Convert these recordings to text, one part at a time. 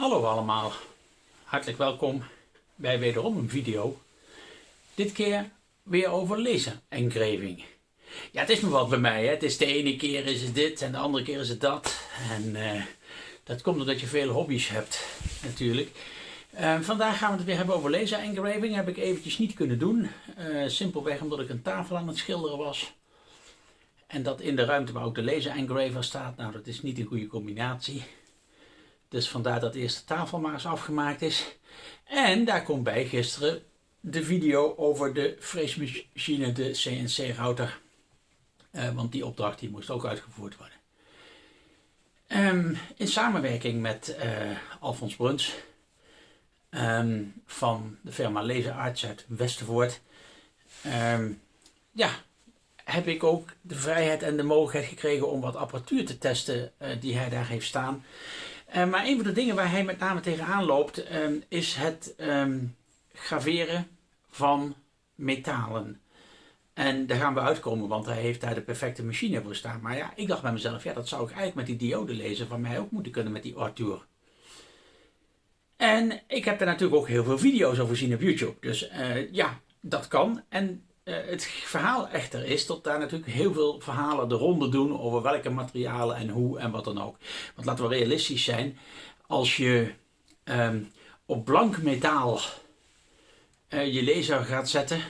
Hallo allemaal, hartelijk welkom bij wederom een video. Dit keer weer over laser engraving. Ja, het is nog wat bij mij. Hè? Het is de ene keer is het dit en de andere keer is het dat. En uh, dat komt omdat je veel hobby's hebt natuurlijk. Uh, vandaag gaan we het weer hebben over laser engraving. Heb ik eventjes niet kunnen doen. Uh, simpelweg omdat ik een tafel aan het schilderen was. En dat in de ruimte waar ook de laser engraver staat. Nou, dat is niet een goede combinatie. Dus vandaar dat de eerste tafel maar eens afgemaakt is. En daar komt bij gisteren de video over de freesmachine, de CNC-router. Uh, want die opdracht die moest ook uitgevoerd worden. Um, in samenwerking met uh, Alfons Bruns um, van de firma Laser Arts uit Westervoort. Um, ja, heb ik ook de vrijheid en de mogelijkheid gekregen om wat apparatuur te testen uh, die hij daar heeft staan. Uh, maar een van de dingen waar hij met name tegenaan loopt um, is het um, graveren van metalen. En daar gaan we uitkomen, want hij heeft daar de perfecte machine voor staan. Maar ja, ik dacht bij mezelf, ja, dat zou ik eigenlijk met die diode lezen van mij ook moeten kunnen met die Arthur. En ik heb daar natuurlijk ook heel veel video's over gezien op YouTube. Dus uh, ja, dat kan. En het verhaal echter is dat daar natuurlijk heel veel verhalen de ronde doen over welke materialen en hoe en wat dan ook. Want laten we realistisch zijn, als je um, op blank metaal uh, je laser gaat zetten,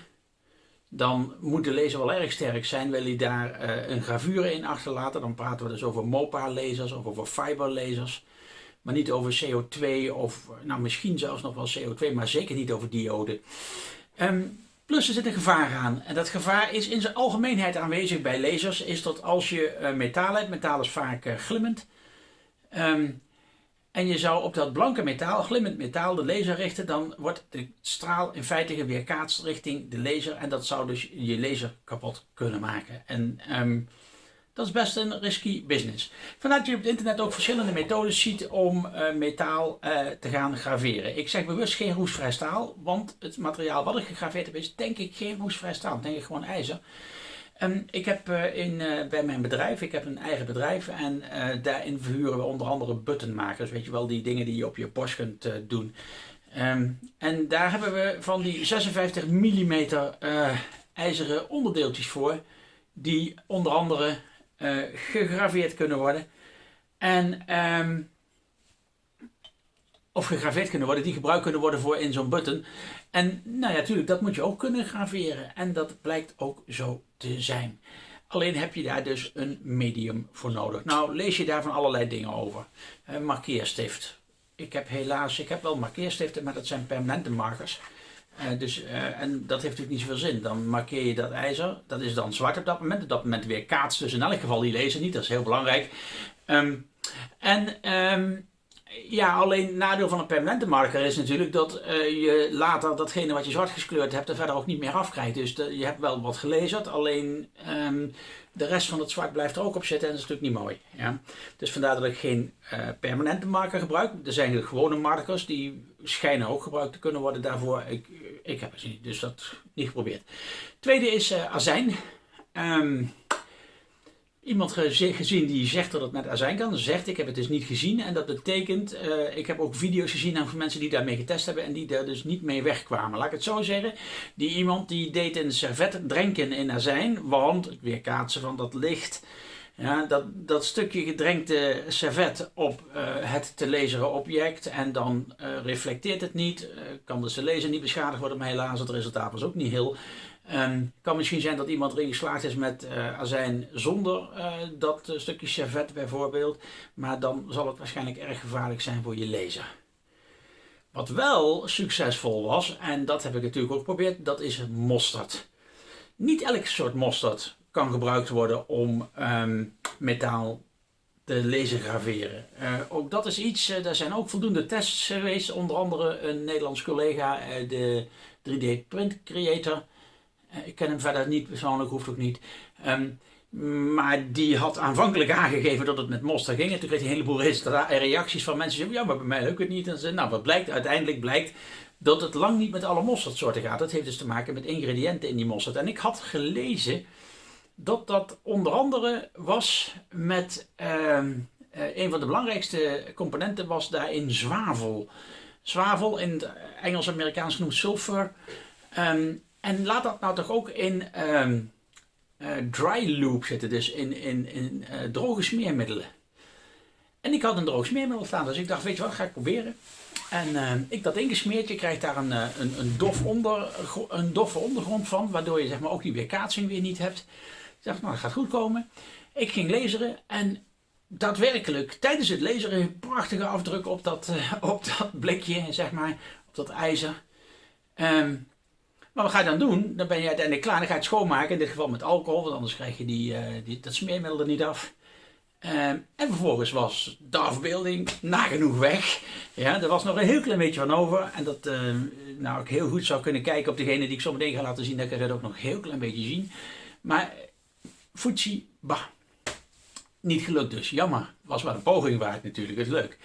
dan moet de laser wel erg sterk zijn. Wil je daar uh, een gravure in achterlaten, dan praten we dus over MOPA lasers of over fiber lasers. Maar niet over CO2 of nou misschien zelfs nog wel CO2, maar zeker niet over diode. Um, Plus er zit een gevaar aan. En dat gevaar is in zijn algemeenheid aanwezig bij lasers. Is dat als je uh, metaal hebt, metaal is vaak uh, glimmend. Um, en je zou op dat blanke metaal, glimmend metaal, de laser richten. Dan wordt de straal in feite weerkaatst richting de laser. En dat zou dus je laser kapot kunnen maken. En um, dat is best een risky business. Dat je op het internet ook verschillende methodes ziet om uh, metaal uh, te gaan graveren. Ik zeg bewust geen roestvrij staal, want het materiaal wat ik gegraveerd heb is denk ik geen roestvrij staal. Denk ik gewoon ijzer. Ik heb uh, in, bij mijn bedrijf, ik heb een eigen bedrijf en daarin verhuren we onder andere buttonmakers. Weet je wel, die dingen die je op je borst kunt doen. Um, en daar hebben we van die 56 mm ijzeren onderdeeltjes voor. Die onder andere uh, gegraveerd kunnen worden. En, um, of gegraveerd kunnen worden, die gebruikt kunnen worden voor in zo'n button. En nou ja, natuurlijk, dat moet je ook kunnen graveren. En dat blijkt ook zo te zijn. Alleen heb je daar dus een medium voor nodig. Nou, lees je daar van allerlei dingen over. Uh, markeerstift. Ik heb helaas, ik heb wel markeerstiften, maar dat zijn permanente markers. Uh, dus, uh, en dat heeft natuurlijk niet zoveel zin. Dan markeer je dat ijzer, dat is dan zwart op dat moment. Op dat moment weer kaats dus in elk geval die laser niet, dat is heel belangrijk. Um, en um, ja, alleen nadeel van een permanente marker is natuurlijk dat uh, je later datgene wat je zwart gekleurd hebt er verder ook niet meer afkrijgt. Dus je hebt wel wat gelezerd, alleen um, de rest van het zwart blijft er ook op zitten en dat is natuurlijk niet mooi. Ja? Dus vandaar dat ik geen permanente marker gebruik. Er zijn gewone markers die schijnen ook gebruikt te kunnen worden daarvoor. Ik, ik heb het niet, dus dat niet geprobeerd. Tweede is uh, azijn. Um, iemand gezien die zegt dat het met azijn kan. Zegt ik heb het dus niet gezien. En dat betekent, uh, ik heb ook video's gezien van mensen die daarmee getest hebben en die daar dus niet mee wegkwamen. Laat ik het zo zeggen. Die iemand die deed een servet drenken in azijn, want het weerkaatsen van dat licht. Ja, dat, dat stukje gedrenkte servet op uh, het te lezen object en dan uh, reflecteert het niet, uh, kan de laser niet beschadigd worden, maar helaas het resultaat was ook niet heel Um, kan misschien zijn dat iemand erin geslaagd is met azijn zonder dat stukje servet bijvoorbeeld. Maar dan zal het waarschijnlijk erg gevaarlijk zijn voor je lezer. Wat wel succesvol was, en dat heb ik natuurlijk ook geprobeerd, dat is mosterd. Niet elk soort mosterd kan gebruikt worden om um, metaal te laser graveren. ook dat is iets, er zijn ook voldoende tests geweest. Onder andere een Nederlands collega, de 3D Print Creator eh, ik ken hem verder niet persoonlijk, hoeft ook niet. Um, maar die had aanvankelijk aangegeven dat het met Monster ging. En toen kreeg hij een heleboel reacties van mensen ja, maar bij mij lukt het niet. En ze, nou, wat blijkt? Uiteindelijk blijkt dat het lang niet met alle mosterdsoorten gaat. Dat heeft dus te maken met ingrediënten in die mosterd. En ik had gelezen dat dat onder andere was met uh, uh, een van de belangrijkste componenten was daarin zwavel. Zwavel, in het Engels-Amerikaans genoemd sulfur. Ehm, en laat dat nou toch ook in um, dry loop zitten, dus in, in, in droge smeermiddelen. En ik had een droog smeermiddel staan, dus ik dacht, weet je wat, ga ik proberen. En uh, ik dat ingesmeerd, je krijgt daar een, een, een, dof onder, een doffe ondergrond van, waardoor je zeg maar, ook die weerkaatsing weer niet hebt. Ik nou, dat gaat goed komen. Ik ging laseren en daadwerkelijk tijdens het laseren prachtige afdruk op dat, uh, op dat blikje, zeg maar, op dat ijzer. Um, maar wat ga je dan doen? Dan ben je uiteindelijk klaar, dan ga je het schoonmaken, in dit geval met alcohol, want anders krijg je die, uh, die, dat smeermiddel er niet af. Um, en vervolgens was de afbeelding nagenoeg weg. Ja, er was nog een heel klein beetje van over. En dat uh, nou, ik heel goed zou kunnen kijken op degene die ik zo meteen ga laten zien. Dan kan je dat ook nog een heel klein beetje zien. Maar Fuji, bah. Niet gelukt dus. Jammer. Was wel een poging waard natuurlijk. Is leuk.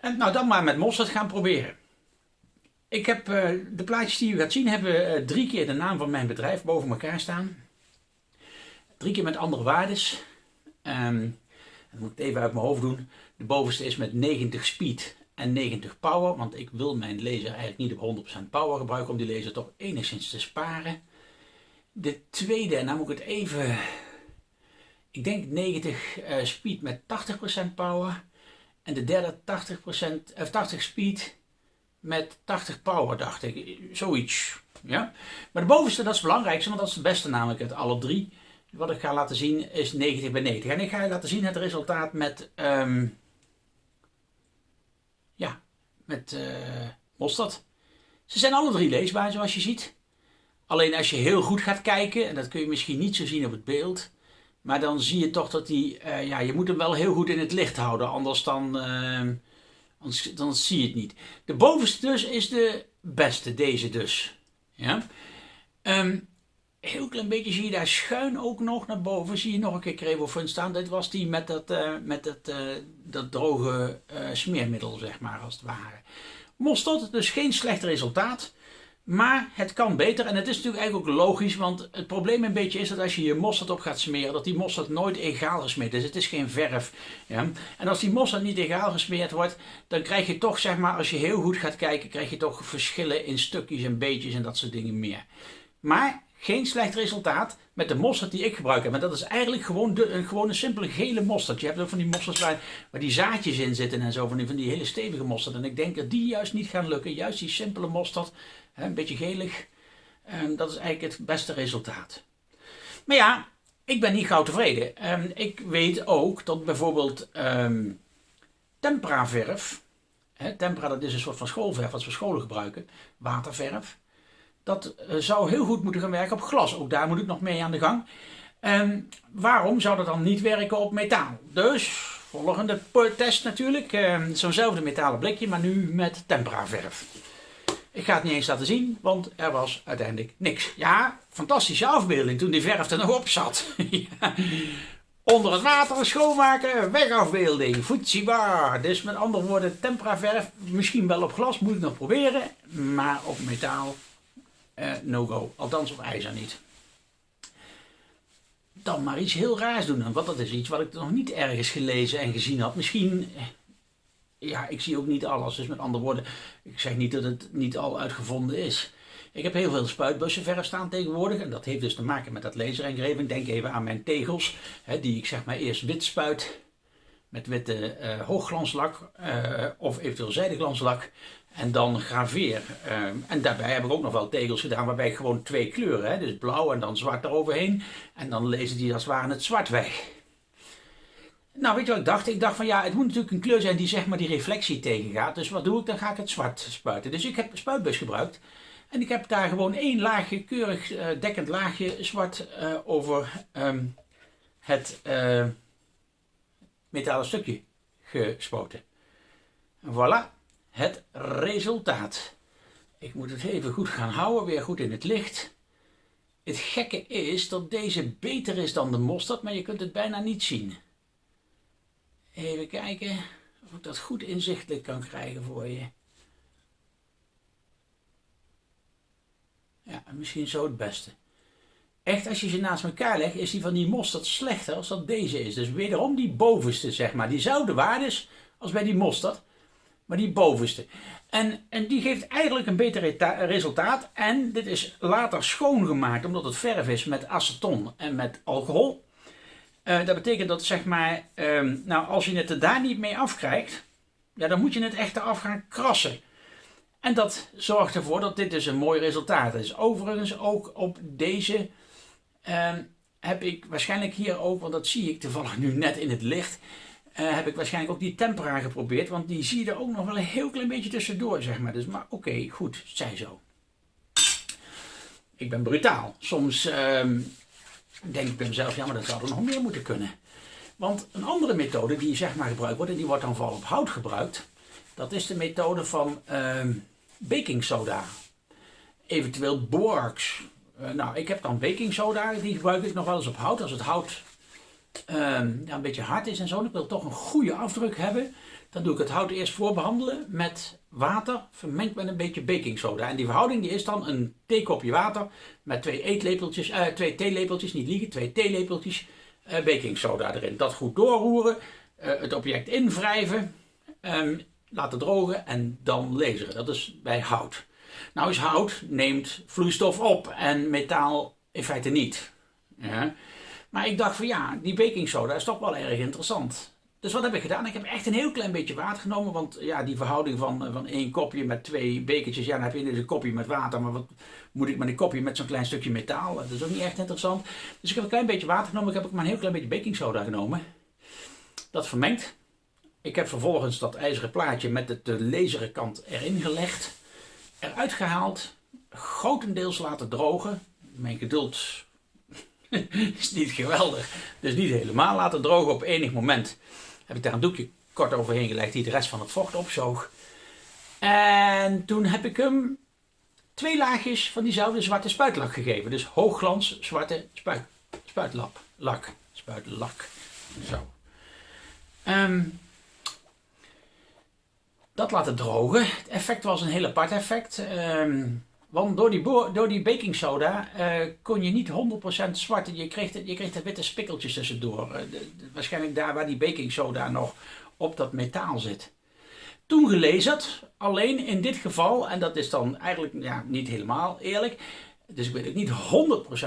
En nou dan maar met mosterd gaan proberen. Ik heb uh, de plaatjes die u gaat zien, hebben uh, drie keer de naam van mijn bedrijf boven elkaar staan. Drie keer met andere waardes. Um, dat moet ik even uit mijn hoofd doen. De bovenste is met 90 speed en 90 power. Want ik wil mijn laser eigenlijk niet op 100% power gebruiken om die laser toch enigszins te sparen. De tweede, en nou moet ik het even... Ik denk 90 uh, speed met 80% power. En de derde 80%, of 80 speed met 80 power, dacht ik. Zoiets. Ja? Maar de bovenste, dat is het belangrijkste, want dat is het beste namelijk uit alle drie. Wat ik ga laten zien is 90 bij 90. En ik ga je laten zien het resultaat met, um, ja, met uh, mosterd. Ze zijn alle drie leesbaar zoals je ziet. Alleen als je heel goed gaat kijken, en dat kun je misschien niet zo zien op het beeld, maar dan zie je toch dat die, uh, ja, je moet hem wel heel goed in het licht houden, anders dan, uh, anders, dan zie je het niet. De bovenste dus is de beste, deze dus. Ja. Um, heel klein beetje zie je daar schuin ook nog naar boven. Zie je nog een keer Crevofun staan. Dit was die met dat, uh, met dat, dat droge smeermiddel, zeg maar, als het ware. Mosterd, dus geen slecht resultaat. Maar het kan beter en het is natuurlijk eigenlijk ook logisch, want het probleem een beetje is dat als je je mosterd op gaat smeren, dat die mosterd nooit egaal gesmeerd is. Het is geen verf. Ja? En als die mosterd niet egaal gesmeerd wordt, dan krijg je toch, zeg maar, als je heel goed gaat kijken, krijg je toch verschillen in stukjes en beetjes en dat soort dingen meer. Maar geen slecht resultaat met de mosterd die ik gebruik heb. Maar dat is eigenlijk gewoon, een, gewoon een simpele gele mosterd. Je hebt ook van die mostards waar, die zaadjes in zitten en zo. Van die, van die hele stevige mosterd. En ik denk dat die juist niet gaan lukken. Juist die simpele mosterd. Hè, een beetje gelig. En dat is eigenlijk het beste resultaat. Maar ja, ik ben niet gauw tevreden. Ik weet ook dat bijvoorbeeld um, tempera verf. Hè, tempera dat is een soort van schoolverf wat we scholen gebruiken. Waterverf dat eh, zou heel goed moeten gaan werken op glas. Ook daar moet ik nog mee aan de gang. En waarom zou dat dan niet werken op metaal? Dus, volgende test natuurlijk. Eh, zo'nzelfde metalen blikje, maar nu met temperaverf. Ik ga het niet eens laten zien, want er was uiteindelijk niks. Ja, fantastische afbeelding toen die verf er nog op zat. Onder het water schoonmaken, wegafbeelding, Fujibar. Dus met andere woorden, temperaverf, misschien wel op glas, moet ik nog proberen. Maar op metaal uh, no-go. Althans op ijzer niet. Dan maar iets heel raars doen. Want dat is iets wat ik nog niet ergens gelezen en gezien had. Misschien, eh, ja, ik zie ook niet alles. Dus met andere woorden, ik zeg niet dat het niet al uitgevonden is. Ik heb heel veel spuitbussen verf staan tegenwoordig. En dat heeft dus te maken met dat laserengraving. Denk even aan mijn tegels. Hè, die ik zeg maar eerst wit spuit. Met witte uh, hoogglanslak. Uh, of eventueel zijdeglanslak. En dan graveer. Ehm, en daarbij heb ik ook nog wel tegels gedaan waarbij ik gewoon twee kleuren, hè, dus blauw en dan zwart eroverheen. En dan lezen die als het ware het zwart weg. Nou, weet je wat ik dacht? Ik dacht van ja, het moet natuurlijk een kleur zijn die zeg maar die reflectie tegengaat. Dus wat doe ik? Dan ga ik het zwart spuiten. Dus ik heb een spuitbus gebruikt. En ik heb daar gewoon één laagje, keurig dekkend laagje zwart over um, het metalen stukje gespoten. En voilà het resultaat. Ik moet het even goed gaan houden, weer goed in het licht. Het gekke is dat deze beter is dan de mosterd, maar je kunt het bijna niet zien. Even kijken of ik dat goed inzichtelijk kan krijgen voor je. Ja, misschien zo het beste. Echt, als je ze naast elkaar legt, is die van die mosterd slechter als dat deze is. Dus wederom die bovenste, zeg maar. Diezelfde waardes als bij die mosterd, maar die bovenste. En, en die geeft eigenlijk een beter resultaat. En dit is later schoongemaakt, omdat het verf is met aceton en met alcohol. Uh, dat betekent dat, zeg maar, um, nou, als je het er daar niet mee afkrijgt, ja, dan moet je het echt eraf gaan krassen. En dat zorgt ervoor dat dit dus een mooi resultaat is. Overigens ook op deze um, heb ik waarschijnlijk hier ook, want dat zie ik toevallig nu net in het licht, uh, heb ik waarschijnlijk ook die tempera geprobeerd. Want die zie je er ook nog wel een heel klein beetje tussendoor, zeg maar. Dus, maar oké, goed, zij zo. Ik ben brutaal. Soms um, denk ik bij mezelf, ja, maar dat zou er nog meer moeten kunnen. Want een andere methode die zeg maar gebruikt wordt, en die wordt dan vooral op hout gebruikt, dat is de methode van uh, baking soda. Eventueel borax. Uh, nou, ik heb dan baking soda, die gebruik ik nog wel eens op hout. Als het hout uh, ja, een beetje hard is en zo, ik wil toch een goede afdruk hebben, dan doe ik het hout eerst voorbehandelen met water, vermengd met een beetje baking soda. En die verhouding die is dan een theekopje water met twee eetlepeltjes, uh, twee theelepeltjes, niet liegen, twee theelepeltjes uh, baking soda erin. Dat goed doorroeren, het object invrijven, um, laten drogen en dan laseren. Dat is bij hout. Nou is hout neemt vloeistof op en metaal in feite niet. Ja. Maar ik dacht van ja, die baking soda is toch wel erg interessant. Dus wat heb ik gedaan? Ik heb echt een heel klein beetje water genomen. Want ja, die verhouding van, van één kopje met twee bekertjes. Ja, dan heb je dus een kopje met water. Maar wat moet ik met een kopje met zo'n klein stukje metaal? Dat is ook niet echt interessant. Dus ik heb een klein beetje water genomen. Ik heb ook maar een heel klein beetje baking soda genomen. Dat vermengd. Ik heb vervolgens dat ijzeren plaatje met de, de kant erin gelegd. Eruit gehaald. Grotendeels laten drogen. Mijn geduld is niet geweldig. Dus niet helemaal laten drogen. Op enig moment heb ik daar een doekje kort overheen gelegd die de rest van het vocht opzoog. En toen heb ik hem twee laagjes van diezelfde zwarte spuitlak gegeven. Dus hoogglans zwarte spuit, lak, spuitlak. Zo. Um, dat laten drogen. Het effect was een heel apart effect. Um, want door die, door die baking soda uh, kon je niet 100% zwart. Je kreeg, je kreeg de witte spikkeltjes tussendoor. Uh, waarschijnlijk daar waar die baking soda nog op dat metaal zit. Toen gelezerd, alleen in dit geval, en dat is dan eigenlijk ja, niet helemaal eerlijk. Dus ik weet ook niet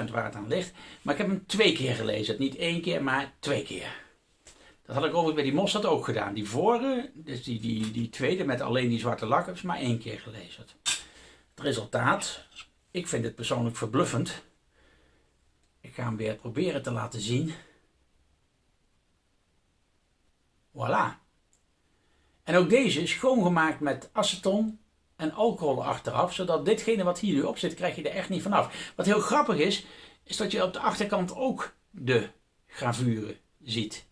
100% waar het aan ligt. Maar ik heb hem twee keer gelezen. Niet één keer, maar twee keer. Dat had ik overigens bij die Mossad ook gedaan. Die vorige, dus die, die, die tweede met alleen die zwarte lak, heb ik maar één keer gelezen. Het resultaat, ik vind het persoonlijk verbluffend. Ik ga hem weer proberen te laten zien. Voilà. En ook deze is schoongemaakt met aceton en alcohol achteraf, zodat ditgene wat hier nu op zit, krijg je er echt niet vanaf. Wat heel grappig is, is dat je op de achterkant ook de gravuren ziet.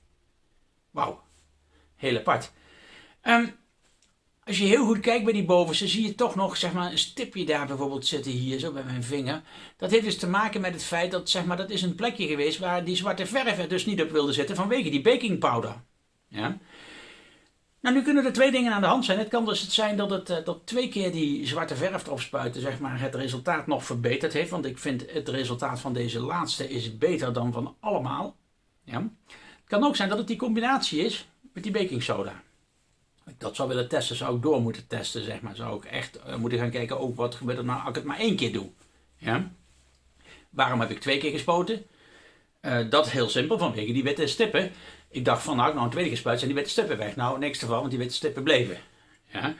Wauw, heel apart. Um, als je heel goed kijkt bij die bovenste, zie je toch nog zeg maar, een stipje daar bijvoorbeeld zitten hier, zo bij mijn vinger. Dat heeft dus te maken met het feit dat zeg maar, dat is een plekje geweest waar die zwarte verf er dus niet op wilde zitten vanwege die baking powder. Ja? Nou, nu kunnen er twee dingen aan de hand zijn. Het kan dus het zijn dat, het, eh, dat twee keer die zwarte verf erop spuiten, zeg maar, het resultaat nog verbeterd heeft. Want ik vind het resultaat van deze laatste is beter dan van allemaal. Ja? Kan ook zijn dat het die combinatie is met die baking soda ik dat zou willen testen, zou ik door moeten testen, zeg maar. Zou ik echt uh, moeten gaan kijken, ook wat gebeurt er nou als ik het maar één keer doe. Ja? Waarom heb ik twee keer gespoten? Uh, dat heel simpel, vanwege die witte stippen. Ik dacht van, nou, ik nou een tweede gespuit, zijn die witte stippen weg. Nou, niks ervan, want die witte stippen bleven. Ja?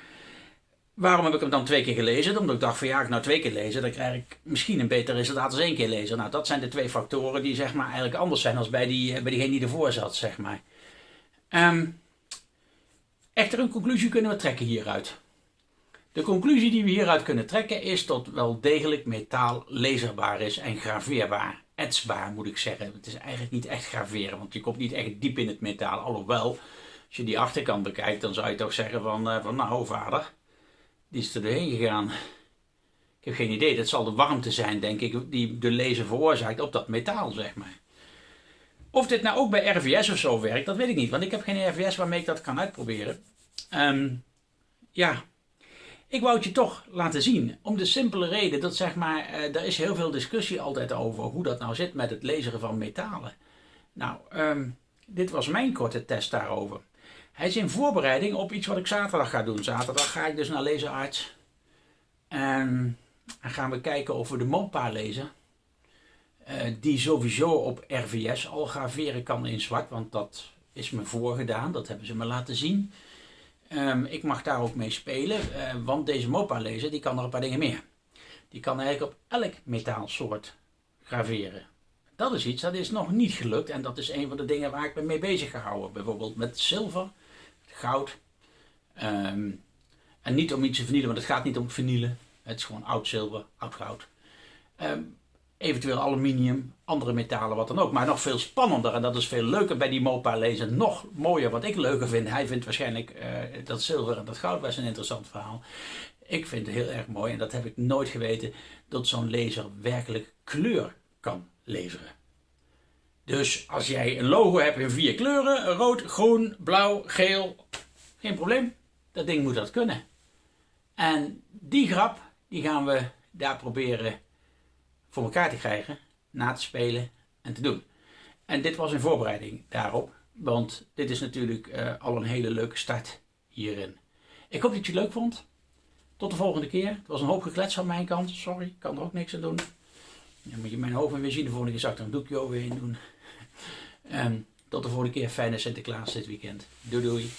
Waarom heb ik hem dan twee keer gelezen? Omdat ik dacht van, ja, als ik nou twee keer lezen, dan krijg ik misschien een beter resultaat als één keer lezen. Nou, dat zijn de twee factoren die, zeg maar, eigenlijk anders zijn dan bij, die, bij diegene die ervoor zat, zeg maar. Um, Echter, een conclusie kunnen we trekken hieruit. De conclusie die we hieruit kunnen trekken is dat wel degelijk metaal laserbaar is en graveerbaar. Etsbaar moet ik zeggen. Het is eigenlijk niet echt graveren, want je komt niet echt diep in het metaal. Alhoewel, als je die achterkant bekijkt, dan zou je toch zeggen van, uh, van nou vader, die is er doorheen gegaan. Ik heb geen idee, dat zal de warmte zijn denk ik die de laser veroorzaakt op dat metaal zeg maar. Of dit nou ook bij RVS of zo werkt, dat weet ik niet. Want ik heb geen RVS waarmee ik dat kan uitproberen. Um, ja, ik wou het je toch laten zien. Om de simpele reden dat zeg maar, uh, er is heel veel discussie altijd over hoe dat nou zit met het lezen van metalen. Nou, um, dit was mijn korte test daarover. Hij is in voorbereiding op iets wat ik zaterdag ga doen. Zaterdag ga ik dus naar Lezenarts. En dan gaan we kijken of we de MOPA lezen. Uh, die sowieso op RVS al graveren kan in zwart, want dat is me voorgedaan. Dat hebben ze me laten zien. Um, ik mag daar ook mee spelen, uh, want deze MOPA lezer die kan er een paar dingen meer. Die kan eigenlijk op elk metaalsoort graveren. Dat is iets dat is nog niet gelukt en dat is een van de dingen waar ik me mee bezig gehouden. Bijvoorbeeld met zilver, goud. Um, en niet om iets te vernielen, want het gaat niet om vernielen. Het is gewoon oud zilver, oud goud. Um, eventueel aluminium, andere metalen, wat dan ook. Maar nog veel spannender en dat is veel leuker bij die MOPA lezen. Nog mooier, wat ik leuker vind. Hij vindt waarschijnlijk uh, dat zilver en dat goud best een interessant verhaal. Ik vind het heel erg mooi en dat heb ik nooit geweten, dat zo'n lezer werkelijk kleur kan leveren. Dus als jij een logo hebt in vier kleuren, rood, groen, blauw, geel, geen probleem. Dat ding moet dat kunnen. En die grap, die gaan we daar proberen voor elkaar te krijgen, na te spelen en te doen. En dit was een voorbereiding daarop, want dit is natuurlijk uh, al een hele leuke start hierin. Ik hoop dat je het leuk vond. Tot de volgende keer. Het was een hoop geklets van mijn kant. Sorry, ik kan er ook niks aan doen. Dan moet je mijn hoofd weer zien. De volgende keer zal ik er een doekje overheen doen. Um, tot de volgende keer. Fijne Sinterklaas dit weekend. Doei doei.